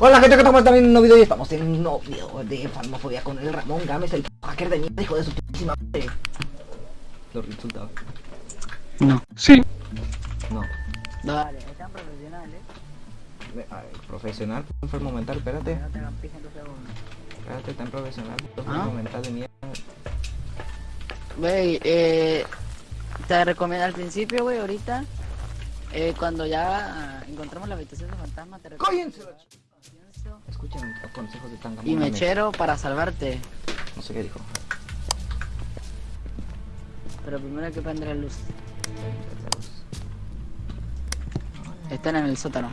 Hola gente, que estamos también en un nuevo video y estamos en un nuevo video de Farmofobia con el Ramón Gámez, el hacker de mierda, hijo de su putísima madre. Lo resultados. No. Sí. No. Dale, están profesionales. Ve- a ver, profesional, enfermo mental, espérate. No te hagan pija en dos segundos. Espérate, tan profesional, ¿Ah? enfermo mental de mierda. Wey, eh, te recomiendo al principio, güey, ahorita, eh, cuando ya ah, encontramos la habitación de fantasma, te recomiendo ¡Cállense Escuchen los consejos de Tanga y mechero para salvarte. No sé qué dijo. Pero primero hay que prender la luz. Están en el sótano.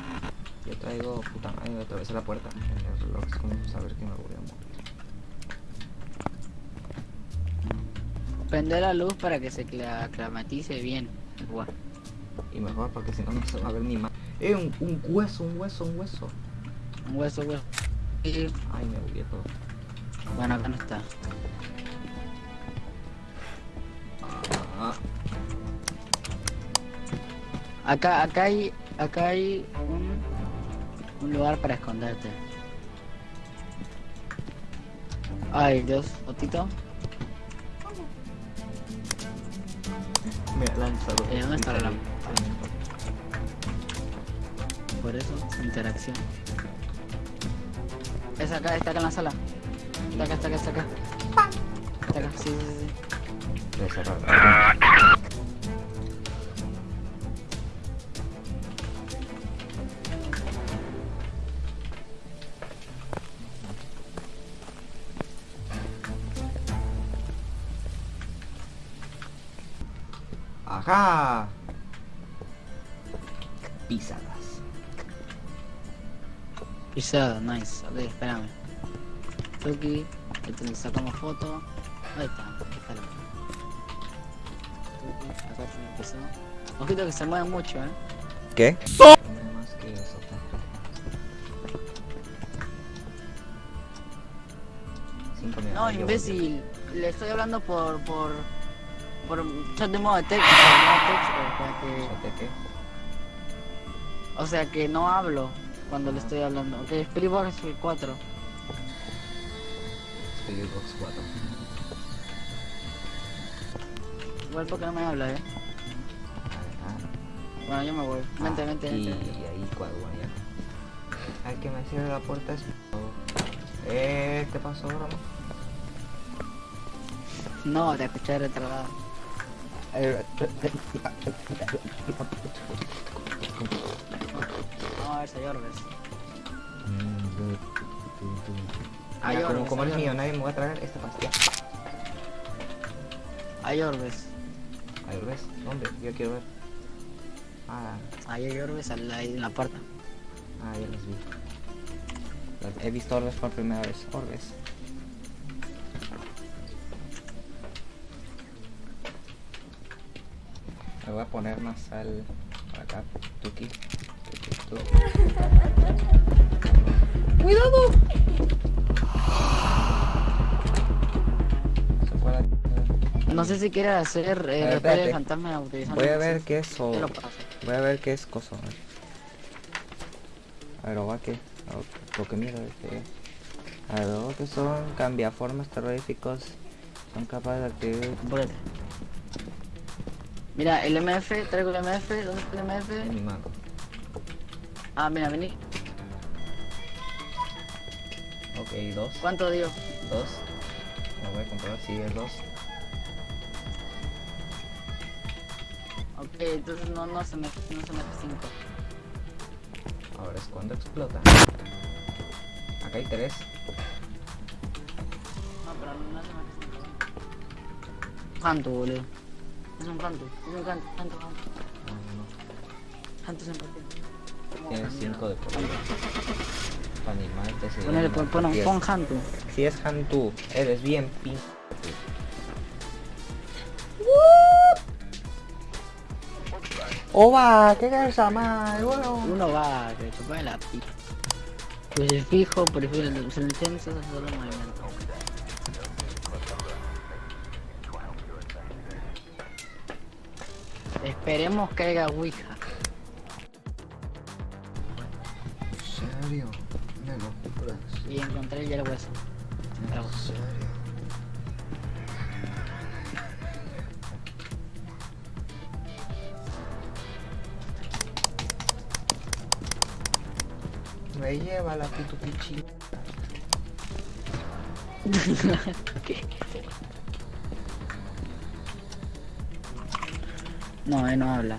Yo traigo puta madre, la puerta. En el reloj es como saber que me voy a morir. Prende la luz para que se cla- aclimatice bien. Guau. Y mejor porque si no no se va a ver ni más. Eh, un, un hueso, un hueso, un hueso. Un hueso, hueso. Ay, me bugué todo. bueno, acá no está. Ah, Acá, acá hay, acá hay un, un lugar para esconderte. Ay, Dios, Otito. me lanza. Eh, ¿dónde está la lámpara? Por eso, interacción. Es acá, está acá en la sala. Está acá, está acá, está acá. Está acá, sí, sí, sí. Voy a cerrar. Ajá. Pisadas. Pisado, nice. Ok, espérame. Tuki, este le sacamos foto. Ahí está, ahí está la Tuki, acá tiene pisado. Ojito que se mueve mucho, eh. ¿Qué? No, imbécil. Le estoy hablando por, por, por chat de modo de texto. modo de texto. O sea que no hablo cuando le estoy hablando. Ok, Spirit Box 4. Spirit Box 4. Igual porque no me habla, eh. Bueno, yo me voy. Vente, vente, Y vente. ahí cuadro ya. Al que me cierre la puerta es... Eh, ¿qué pasó, bro? No, te escuché retrasado. A ver si hay orbes. Hay Mira, como, orbes, como hay es mío, orbes. nadie me va a traer esta pastilla. Hay orbes. A ver, ¿ves? ¿Dónde? Yo quiero ver. Ah, Ahí hay orbes al- ahí en la puerta. ah, ya las vi. He visto orbes por primera vez. Orbes. Me voy a poner más sal por acá. Tuki. ¡Cuidado! No sé si quieres hacer A ver, eh, espérate. de fantasma utilizando. Voy a el ver qué es o... Voy a ver qué es coso. A ver, a ver o va que... Lo que miro es que... A ver, o que son cambiaformas terroríficos. Son capaces de activar... Mira, el MF, traigo el MF, ¿dónde está el En MF? mi mano. Ah, mira, vení. Ok, dos. ¿Cuánto dio? Dos. Me voy a comprobar si es dos. Ok, entonces no, no se me, no se me 5. Ahora es cuando explota. Acá hay tres. No, pero no se me 5. Canto, boludo. Es un canto, es un canto, canto, canto. No, no, Canto siempre tiene. no. Tienes cinco de por vida. Animal, te se Ponele, llama pon, pon, diez. pon Hantu. Si es Hantu, eres bien pin. ¡Oba! ¿Qué casa más? Bueno. Uno va, que chupa de la pica. Pues el fijo, prefiero el silencioso, es solo movimiento. Esperemos que haya Ouija. Serio? En locura. Y encontré ya el hueso. En serio. Me lleva la pichi. ¿Qué? No, él no habla.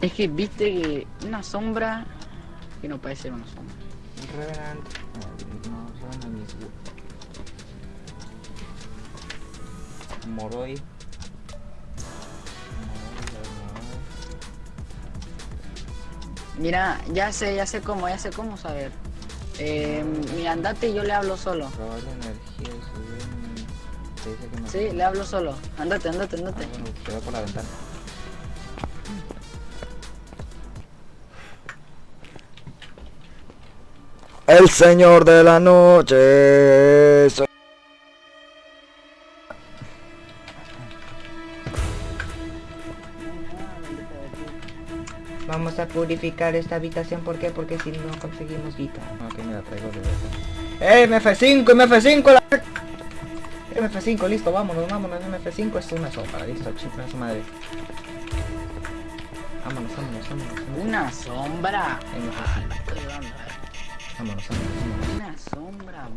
Es que viste que una sombra que no puede ser una sombra. Revenant. Ah, No, son mis Moroi. Mira, ya sé, ya sé cómo, ya sé cómo saber. Eh, mira, andate y yo le hablo solo. Energía y subir. Te dice que no. Sí, le hablo solo. Andate, andate, Ah, andate. bueno, te veo por la ventana. El señor de la noche. soy- Vamos a purificar esta habitación, ¿por qué? Porque si no conseguimos guita. Ok, me la traigo de verdad. ¡Eh, MF5, MF5! La... MF5, listo, vámonos, vámonos, MF5 es una sopa, listo, chica su madre. Vámonos, vámonos, vámonos, vámonos. Una sombra. MF5, Estoy dando, eh. Vámonos, vámonos, vámonos. Una sombra.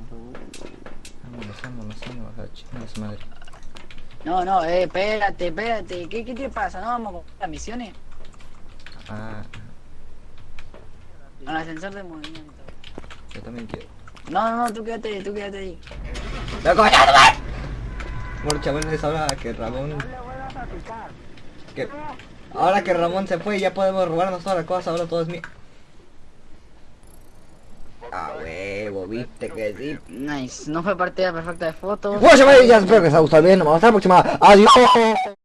Vámonos, vámonos, vámonos, a la chica de su madre. No, no, eh, espérate, espérate. ¿Qué, ¿Qué te pasa? ¿No vamos con las misiones? Ah, Con el ascensor de movimiento. yo también quiero. No, no, no, tú quédate, tú quédate ahí. ¡Loco, ya va! Bueno, chavales, ahora que Ramón... Que... Ahora que Ramón se fue, ya podemos robarnos todas las cosas, ahora todo es mío. Ah, huevo, viste que sí. Nice. No fue partida perfecta de fotos. Bueno, chavales, ya espero que les haya gustado bien. Nos vemos hasta la próxima. Adiós.